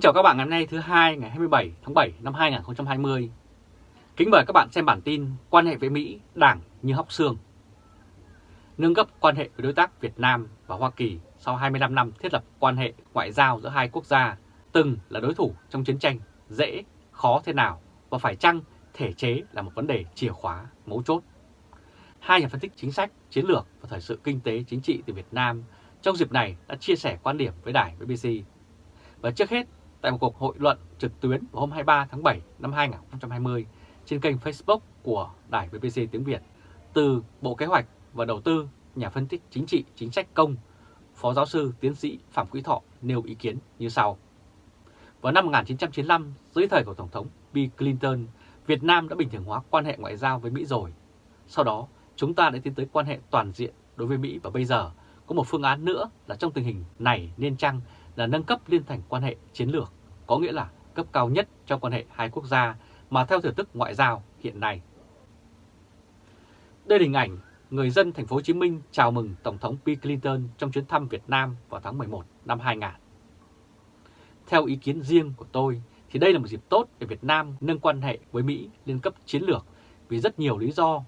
Kính chào các bạn ngày hôm nay thứ hai ngày 27 tháng 7 năm 2020. Kính mời các bạn xem bản tin quan hệ với Mỹ đảng như hóc xương. Nâng cấp quan hệ với đối tác Việt Nam và Hoa Kỳ sau 25 năm thiết lập quan hệ ngoại giao giữa hai quốc gia từng là đối thủ trong chiến tranh dễ, khó thế nào và phải chăng thể chế là một vấn đề chìa khóa, mấu chốt. Hai nhà phân tích chính sách, chiến lược và thời sự kinh tế chính trị từ Việt Nam trong dịp này đã chia sẻ quan điểm với đài BBC. Và trước hết, tại một cuộc hội luận trực tuyến vào hôm 23 tháng 7 năm 2020 trên kênh Facebook của đài BBC tiếng Việt, từ Bộ Kế hoạch và Đầu tư, nhà phân tích chính trị chính sách công, Phó giáo sư tiến sĩ Phạm Quý Thọ nêu ý kiến như sau. Vào năm 1995, dưới thời của Tổng thống Bill Clinton, Việt Nam đã bình thường hóa quan hệ ngoại giao với Mỹ rồi. Sau đó, chúng ta đã tiến tới quan hệ toàn diện đối với Mỹ và bây giờ có một phương án nữa là trong tình hình này nên chăng là nâng cấp liên thành quan hệ chiến lược, có nghĩa là cấp cao nhất trong quan hệ hai quốc gia mà theo thể thức ngoại giao hiện nay. Đây là hình ảnh người dân thành phố Hồ Chí Minh chào mừng Tổng thống Bill Clinton trong chuyến thăm Việt Nam vào tháng 11 năm 2000. Theo ý kiến riêng của tôi thì đây là một dịp tốt để Việt Nam nâng quan hệ với Mỹ lên cấp chiến lược vì rất nhiều lý do,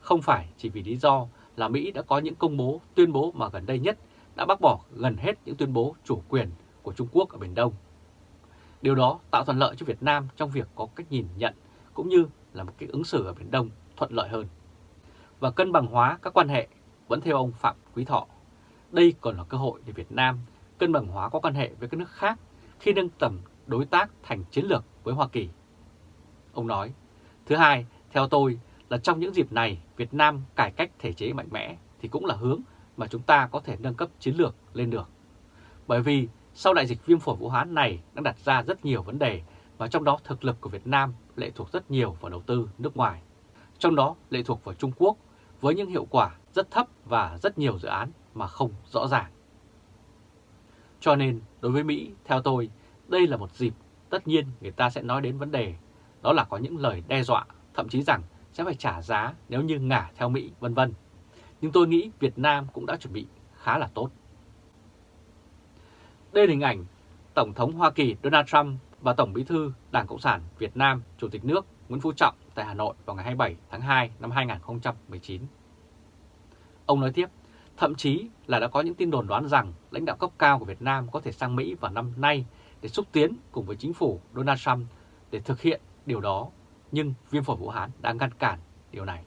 không phải chỉ vì lý do là Mỹ đã có những công bố, tuyên bố mà gần đây nhất đã bác bỏ gần hết những tuyên bố chủ quyền của Trung Quốc ở Biển Đông. Điều đó tạo thuận lợi cho Việt Nam trong việc có cách nhìn nhận cũng như là một cái ứng xử ở Biển Đông thuận lợi hơn. Và cân bằng hóa các quan hệ vẫn theo ông Phạm Quý Thọ. Đây còn là cơ hội để Việt Nam cân bằng hóa các quan hệ với các nước khác khi nâng tầm đối tác thành chiến lược với Hoa Kỳ. Ông nói, thứ hai, theo tôi là trong những dịp này Việt Nam cải cách thể chế mạnh mẽ thì cũng là hướng mà chúng ta có thể nâng cấp chiến lược lên được. Bởi vì sau đại dịch viêm phổi Vũ Hán này đang đặt ra rất nhiều vấn đề và trong đó thực lực của Việt Nam lệ thuộc rất nhiều vào đầu tư nước ngoài. Trong đó lệ thuộc vào Trung Quốc với những hiệu quả rất thấp và rất nhiều dự án mà không rõ ràng. Cho nên đối với Mỹ, theo tôi, đây là một dịp tất nhiên người ta sẽ nói đến vấn đề đó là có những lời đe dọa, thậm chí rằng sẽ phải trả giá nếu như ngả theo Mỹ vân vân. Nhưng tôi nghĩ Việt Nam cũng đã chuẩn bị khá là tốt. Đây là hình ảnh Tổng thống Hoa Kỳ Donald Trump và Tổng bí thư Đảng Cộng sản Việt Nam Chủ tịch nước Nguyễn Phú Trọng tại Hà Nội vào ngày 27 tháng 2 năm 2019. Ông nói tiếp, thậm chí là đã có những tin đồn đoán rằng lãnh đạo cấp cao của Việt Nam có thể sang Mỹ vào năm nay để xúc tiến cùng với chính phủ Donald Trump để thực hiện điều đó, nhưng viêm phổi Vũ Hán đã ngăn cản điều này.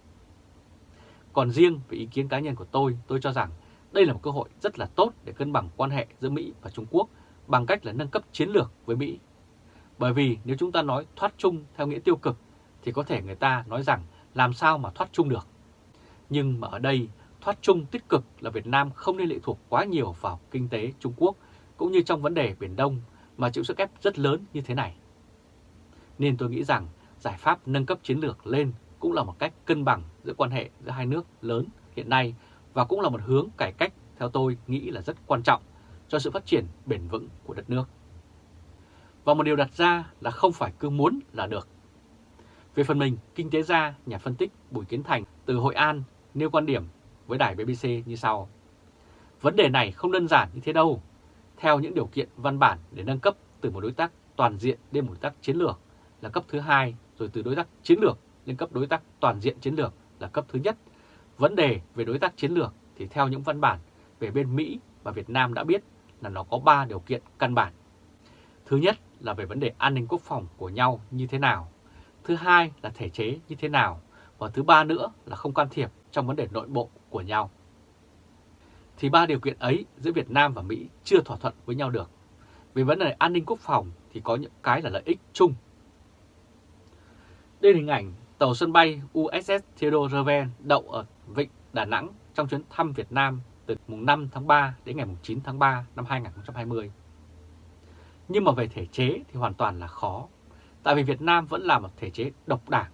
Còn riêng về ý kiến cá nhân của tôi, tôi cho rằng đây là một cơ hội rất là tốt để cân bằng quan hệ giữa Mỹ và Trung Quốc bằng cách là nâng cấp chiến lược với Mỹ. Bởi vì nếu chúng ta nói thoát chung theo nghĩa tiêu cực thì có thể người ta nói rằng làm sao mà thoát chung được. Nhưng mà ở đây, thoát chung tích cực là Việt Nam không nên lệ thuộc quá nhiều vào kinh tế Trung Quốc cũng như trong vấn đề Biển Đông mà chịu sức ép rất lớn như thế này. Nên tôi nghĩ rằng giải pháp nâng cấp chiến lược lên cũng là một cách cân bằng giữa quan hệ giữa hai nước lớn hiện nay và cũng là một hướng cải cách theo tôi nghĩ là rất quan trọng cho sự phát triển bền vững của đất nước. Và một điều đặt ra là không phải cứ muốn là được. Về phần mình, kinh tế gia, nhà phân tích Bùi Kiến Thành từ Hội An nêu quan điểm với đài BBC như sau. Vấn đề này không đơn giản như thế đâu. Theo những điều kiện văn bản để nâng cấp từ một đối tác toàn diện đến một đối tác chiến lược là cấp thứ hai, rồi từ đối tác chiến lược lên cấp đối tác toàn diện chiến lược là cấp thứ nhất. Vấn đề về đối tác chiến lược thì theo những văn bản về bên Mỹ và Việt Nam đã biết là nó có 3 điều kiện căn bản. Thứ nhất là về vấn đề an ninh quốc phòng của nhau như thế nào. Thứ hai là thể chế như thế nào. Và thứ ba nữa là không can thiệp trong vấn đề nội bộ của nhau. Thì ba điều kiện ấy giữa Việt Nam và Mỹ chưa thỏa thuận với nhau được. Về vấn đề an ninh quốc phòng thì có những cái là lợi ích chung. Đây là hình ảnh tàu sân bay USS Theodore Roosevelt đậu ở Vịnh Đà Nẵng trong chuyến thăm Việt Nam từ mùng 5 tháng 3 đến ngày mùng 9 tháng 3 năm 2020. Nhưng mà về thể chế thì hoàn toàn là khó, tại vì Việt Nam vẫn là một thể chế độc đảng,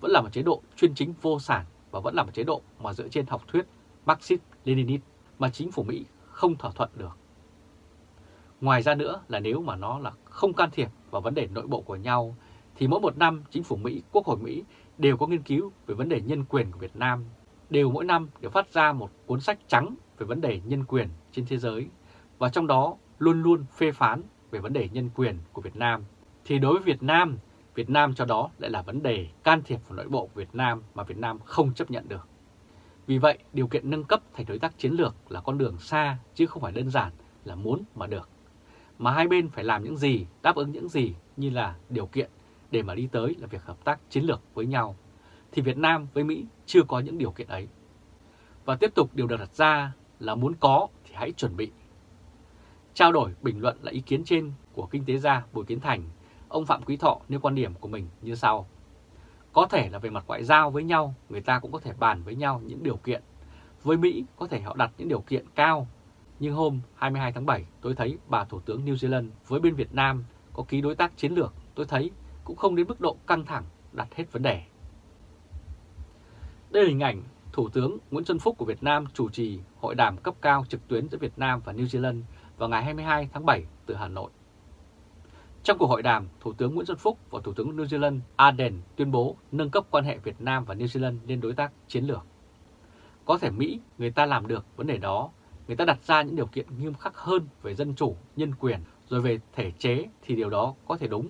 vẫn là một chế độ chuyên chính vô sản và vẫn là một chế độ mà dựa trên học thuyết Marxist-Leninist mà chính phủ Mỹ không thỏa thuận được. Ngoài ra nữa là nếu mà nó là không can thiệp vào vấn đề nội bộ của nhau thì mỗi một năm chính phủ Mỹ, Quốc hội Mỹ đều có nghiên cứu về vấn đề nhân quyền của Việt Nam, đều mỗi năm đều phát ra một cuốn sách trắng về vấn đề nhân quyền trên thế giới và trong đó luôn luôn phê phán về vấn đề nhân quyền của Việt Nam, thì đối với Việt Nam, Việt Nam cho đó lại là vấn đề can thiệp vào nội bộ của Việt Nam mà Việt Nam không chấp nhận được. Vì vậy, điều kiện nâng cấp thành đối tác chiến lược là con đường xa chứ không phải đơn giản là muốn mà được. Mà hai bên phải làm những gì, đáp ứng những gì như là điều kiện để mà đi tới là việc hợp tác chiến lược với nhau. Thì Việt Nam với Mỹ chưa có những điều kiện ấy. Và tiếp tục điều được đặt ra là muốn có thì hãy chuẩn bị. Trao đổi bình luận là ý kiến trên của kinh tế gia Bùi Kiến Thành, ông Phạm Quý Thọ nêu quan điểm của mình như sau. Có thể là về mặt ngoại giao với nhau, người ta cũng có thể bàn với nhau những điều kiện. Với Mỹ có thể họ đặt những điều kiện cao, nhưng hôm 22 tháng 7 tôi thấy bà Thủ tướng New Zealand với bên Việt Nam có ký đối tác chiến lược, tôi thấy cũng không đến mức độ căng thẳng đặt hết vấn đề. Đây là hình ảnh Thủ tướng Nguyễn Xuân Phúc của Việt Nam chủ trì hội đàm cấp cao trực tuyến giữa Việt Nam và New Zealand vào ngày 22 tháng 7 từ Hà Nội. Trong cuộc hội đàm, Thủ tướng Nguyễn Xuân Phúc và Thủ tướng New Zealand Ardern tuyên bố nâng cấp quan hệ Việt Nam và New Zealand lên đối tác chiến lược. Có thể Mỹ người ta làm được vấn đề đó, người ta đặt ra những điều kiện nghiêm khắc hơn về dân chủ, nhân quyền, rồi về thể chế thì điều đó có thể đúng.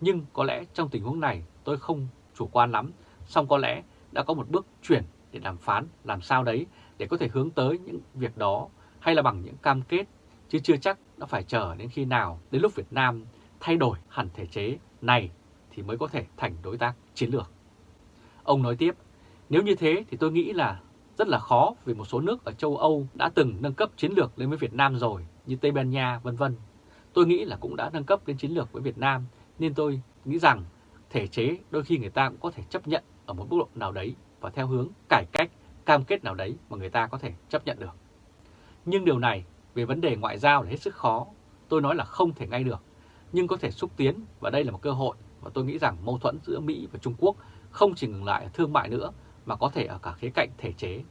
Nhưng có lẽ trong tình huống này tôi không chủ quan lắm, song có lẽ đã có một bước chuyển để đàm phán làm sao đấy để có thể hướng tới những việc đó hay là bằng những cam kết, chứ chưa chắc nó phải chờ đến khi nào đến lúc Việt Nam thay đổi hẳn thể chế này thì mới có thể thành đối tác chiến lược. Ông nói tiếp, nếu như thế thì tôi nghĩ là rất là khó vì một số nước ở châu Âu đã từng nâng cấp chiến lược lên với Việt Nam rồi, như Tây Ban Nha, vân vân. Tôi nghĩ là cũng đã nâng cấp lên chiến lược với Việt Nam, nên tôi nghĩ rằng thể chế đôi khi người ta cũng có thể chấp nhận ở một mức độ nào đấy và theo hướng cải cách, cam kết nào đấy mà người ta có thể chấp nhận được. Nhưng điều này về vấn đề ngoại giao là hết sức khó, tôi nói là không thể ngay được nhưng có thể xúc tiến và đây là một cơ hội và tôi nghĩ rằng mâu thuẫn giữa Mỹ và Trung Quốc không chỉ ngừng lại ở thương mại nữa mà có thể ở cả khía cạnh thể chế.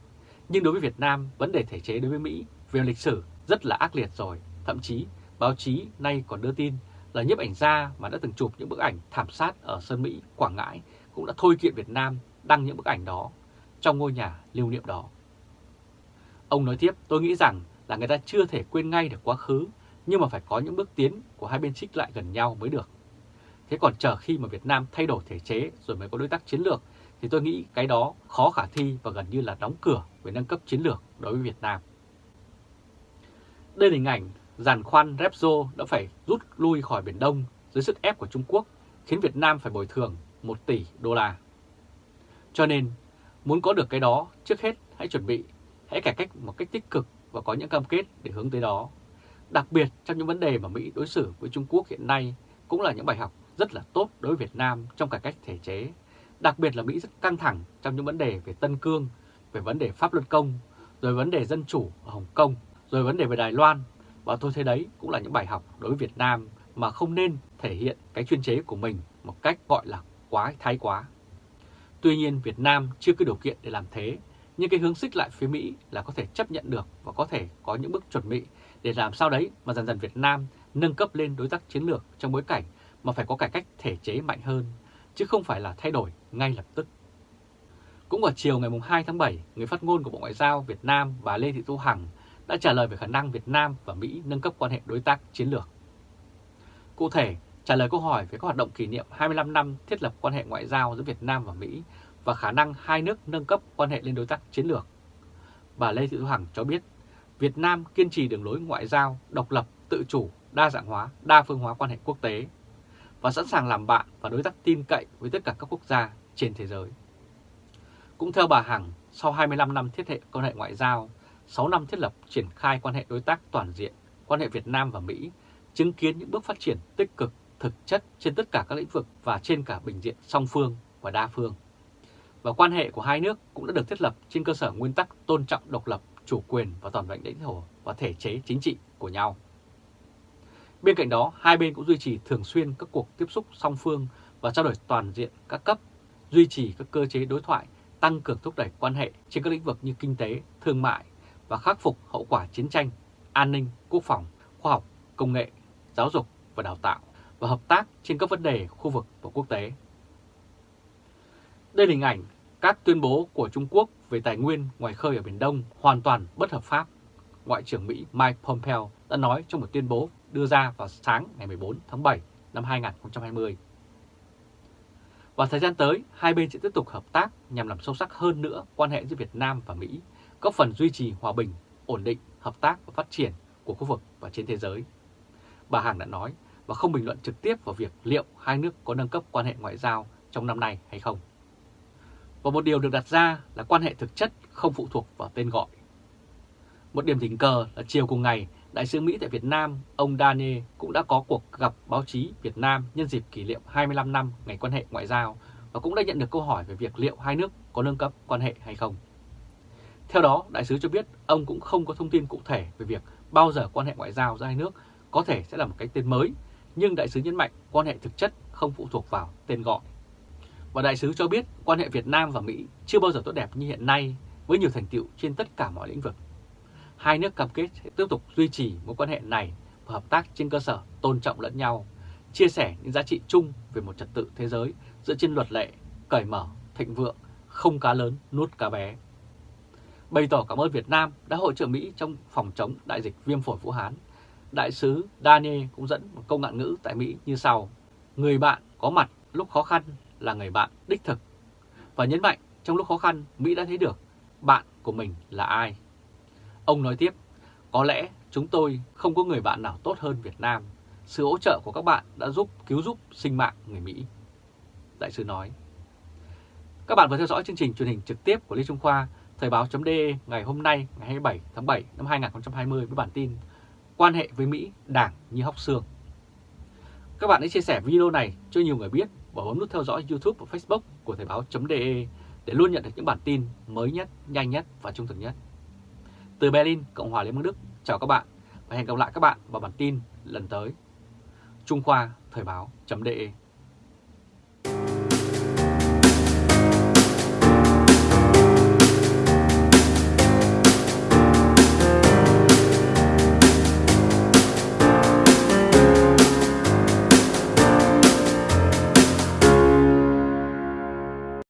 Nhưng đối với Việt Nam, vấn đề thể chế đối với Mỹ về lịch sử rất là ác liệt rồi. Thậm chí báo chí nay còn đưa tin là nhiếp ảnh gia mà đã từng chụp những bức ảnh thảm sát ở Sơn Mỹ, Quảng Ngãi cũng đã thôi kiện Việt Nam đăng những bức ảnh đó trong ngôi nhà lưu niệm đó. Ông nói tiếp, tôi nghĩ rằng là người ta chưa thể quên ngay được quá khứ nhưng mà phải có những bước tiến của hai bên xích lại gần nhau mới được. Thế còn chờ khi mà Việt Nam thay đổi thể chế rồi mới có đối tác chiến lược thì tôi nghĩ cái đó khó khả thi và gần như là đóng cửa về nâng cấp chiến lược đối với Việt Nam. Đây là hình ảnh giàn khoan Repsol đã phải rút lui khỏi Biển Đông dưới sức ép của Trung Quốc khiến Việt Nam phải bồi thường 1 tỷ đô la. Cho nên, muốn có được cái đó, trước hết hãy chuẩn bị, hãy cải cách một cách tích cực và có những cam kết để hướng tới đó. Đặc biệt trong những vấn đề mà Mỹ đối xử với Trung Quốc hiện nay cũng là những bài học rất là tốt đối với Việt Nam trong cải cách thể chế. Đặc biệt là Mỹ rất căng thẳng trong những vấn đề về Tân Cương, về vấn đề pháp luật công, rồi vấn đề dân chủ ở Hồng Kông, rồi vấn đề về Đài Loan. Và tôi thấy đấy cũng là những bài học đối với Việt Nam mà không nên thể hiện cái chuyên chế của mình một cách gọi là quá thái quá. Tuy nhiên Việt Nam chưa có điều kiện để làm thế, nhưng cái hướng xích lại phía Mỹ là có thể chấp nhận được và có thể có những bước chuẩn bị để làm sao đấy mà dần dần Việt Nam nâng cấp lên đối tác chiến lược trong bối cảnh mà phải có cải cách thể chế mạnh hơn, chứ không phải là thay đổi ngay lập tức. Cũng vào chiều ngày 2 tháng 7, người phát ngôn của Bộ Ngoại giao Việt Nam và Lê Thị Thu Hằng đã trả lời về khả năng Việt Nam và Mỹ nâng cấp quan hệ đối tác chiến lược. Cụ thể, trả lời câu hỏi về các hoạt động kỷ niệm 25 năm thiết lập quan hệ ngoại giao giữa Việt Nam và Mỹ và khả năng hai nước nâng cấp quan hệ lên đối tác chiến lược. Bà Lê Thị Thu Hằng cho biết Việt Nam kiên trì đường lối ngoại giao, độc lập, tự chủ, đa dạng hóa, đa phương hóa quan hệ quốc tế và sẵn sàng làm bạn và đối tác tin cậy với tất cả các quốc gia trên thế giới. Cũng theo bà Hằng, sau 25 năm thiết hệ quan hệ ngoại giao, 6 năm thiết lập triển khai quan hệ đối tác toàn diện, quan hệ Việt Nam và Mỹ chứng kiến những bước phát triển tích cực, thực chất trên tất cả các lĩnh vực và trên cả bình diện song phương và đa phương. Và quan hệ của hai nước cũng đã được thiết lập trên cơ sở nguyên tắc tôn trọng độc lập, chủ quyền và toàn vẹn lãnh thổ và thể chế chính trị của nhau. Bên cạnh đó, hai bên cũng duy trì thường xuyên các cuộc tiếp xúc song phương và trao đổi toàn diện các cấp, duy trì các cơ chế đối thoại, tăng cường thúc đẩy quan hệ trên các lĩnh vực như kinh tế, thương mại và khắc phục hậu quả chiến tranh, an ninh, quốc phòng, khoa học, công nghệ, giáo dục và đào tạo và hợp tác trên các vấn đề khu vực và quốc tế. Đây là hình ảnh các tuyên bố của Trung Quốc về tài nguyên ngoài khơi ở Biển Đông hoàn toàn bất hợp pháp. Ngoại trưởng Mỹ Mike Pompeo đã nói trong một tuyên bố đưa ra vào sáng ngày 14 tháng 7 năm 2020. Và thời gian tới, hai bên sẽ tiếp tục hợp tác nhằm làm sâu sắc hơn nữa quan hệ giữa Việt Nam và Mỹ, góp phần duy trì hòa bình, ổn định, hợp tác và phát triển của khu vực và trên thế giới. Bà Hằng đã nói và không bình luận trực tiếp vào việc liệu hai nước có nâng cấp quan hệ ngoại giao trong năm nay hay không. Và một điều được đặt ra là quan hệ thực chất không phụ thuộc vào tên gọi. Một điểm tình cờ là chiều cùng ngày, Đại sứ Mỹ tại Việt Nam, ông Daniel cũng đã có cuộc gặp báo chí Việt Nam nhân dịp kỷ niệm 25 năm ngày quan hệ ngoại giao và cũng đã nhận được câu hỏi về việc liệu hai nước có nâng cấp quan hệ hay không. Theo đó, đại sứ cho biết ông cũng không có thông tin cụ thể về việc bao giờ quan hệ ngoại giao giữa hai nước có thể sẽ là một cái tên mới, nhưng đại sứ nhấn mạnh quan hệ thực chất không phụ thuộc vào tên gọi. Và đại sứ cho biết quan hệ Việt Nam và Mỹ chưa bao giờ tốt đẹp như hiện nay với nhiều thành tựu trên tất cả mọi lĩnh vực. Hai nước cam kết sẽ tiếp tục duy trì mối quan hệ này và hợp tác trên cơ sở tôn trọng lẫn nhau, chia sẻ những giá trị chung về một trật tự thế giới dựa trên luật lệ, cởi mở, thịnh vượng, không cá lớn nuốt cá bé. Bày tỏ cảm ơn Việt Nam đã hỗ trợ Mỹ trong phòng chống đại dịch viêm phổi Vũ Hán. Đại sứ Daniel cũng dẫn một câu ngạn ngữ tại Mỹ như sau. Người bạn có mặt lúc khó khăn là người bạn đích thực. Và nhấn mạnh trong lúc khó khăn Mỹ đã thấy được bạn của mình là ai. Ông nói tiếp, có lẽ chúng tôi không có người bạn nào tốt hơn Việt Nam. Sự hỗ trợ của các bạn đã giúp cứu giúp sinh mạng người Mỹ. Đại sứ nói. Các bạn vừa theo dõi chương trình truyền hình trực tiếp của Lê Trung Khoa, Thời báo.de ngày hôm nay ngày 27 tháng 7 năm 2020 với bản tin Quan hệ với Mỹ đảng như hóc xương. Các bạn hãy chia sẻ video này cho nhiều người biết và bấm nút theo dõi YouTube và Facebook của Thời báo.de để luôn nhận được những bản tin mới nhất, nhanh nhất và trung thực nhất. Từ Berlin, Cộng hòa Liên bang Đức, chào các bạn và hẹn gặp lại các bạn vào bản tin lần tới. Trung Khoa Thời báo.de